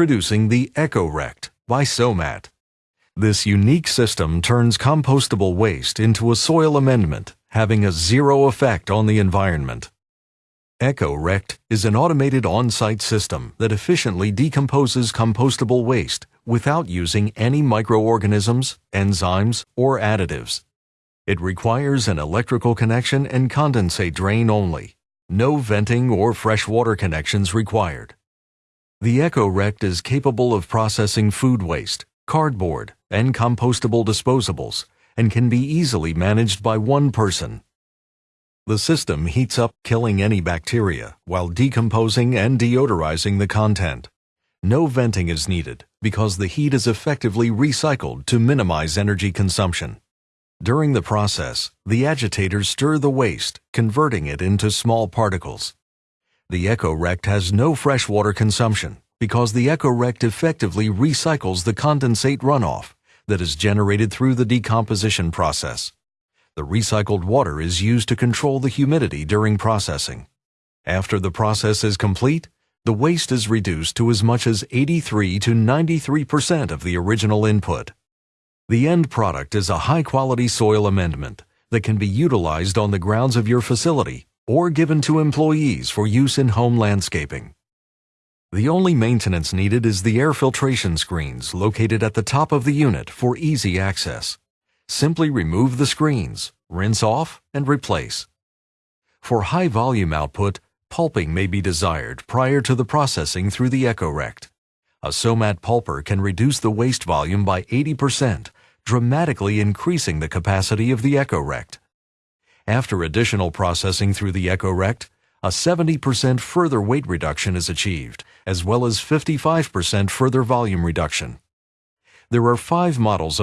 Introducing the EcoRect by Somat. This unique system turns compostable waste into a soil amendment, having a zero effect on the environment. EcoRect is an automated on-site system that efficiently decomposes compostable waste without using any microorganisms, enzymes, or additives. It requires an electrical connection and condensate drain only. No venting or freshwater connections required. The EcoRect is capable of processing food waste, cardboard, and compostable disposables and can be easily managed by one person. The system heats up killing any bacteria while decomposing and deodorizing the content. No venting is needed because the heat is effectively recycled to minimize energy consumption. During the process, the agitators stir the waste, converting it into small particles. The EcoRect has no freshwater consumption because the EcoRect effectively recycles the condensate runoff that is generated through the decomposition process. The recycled water is used to control the humidity during processing. After the process is complete, the waste is reduced to as much as 83 to 93% of the original input. The end product is a high-quality soil amendment that can be utilized on the grounds of your facility or given to employees for use in home landscaping. The only maintenance needed is the air filtration screens located at the top of the unit for easy access. Simply remove the screens, rinse off, and replace. For high volume output, pulping may be desired prior to the processing through the EcoRect. A Somat pulper can reduce the waste volume by 80%, dramatically increasing the capacity of the EcoRect. After additional processing through the EcoRect, a 70% further weight reduction is achieved, as well as 55% further volume reduction. There are five models of